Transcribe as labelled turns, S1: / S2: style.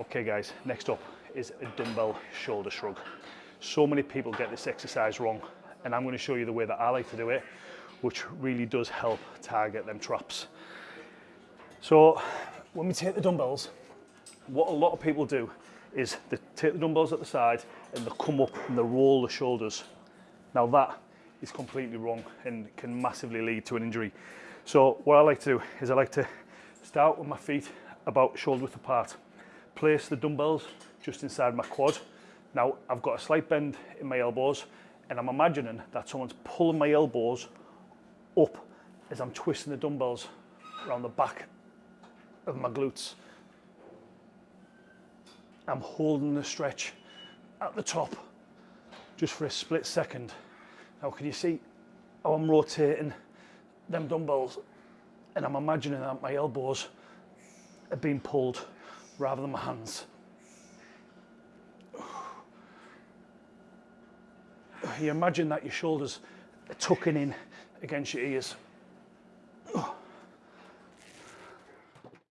S1: Okay guys, next up is a dumbbell shoulder shrug. So many people get this exercise wrong and I'm going to show you the way that I like to do it, which really does help target them traps. So when we take the dumbbells, what a lot of people do is they take the dumbbells at the side and they come up and they roll the shoulders. Now that is completely wrong and can massively lead to an injury. So what I like to do is I like to start with my feet about shoulder width apart, place the dumbbells just inside my quad. Now I've got a slight bend in my elbows and I'm imagining that someone's pulling my elbows up as I'm twisting the dumbbells around the back of my glutes. I'm holding the stretch at the top just for a split second. Now can you see how I'm rotating them dumbbells and I'm imagining that my elbows are being pulled rather than my hands. You imagine that your shoulders are tucking in against your ears.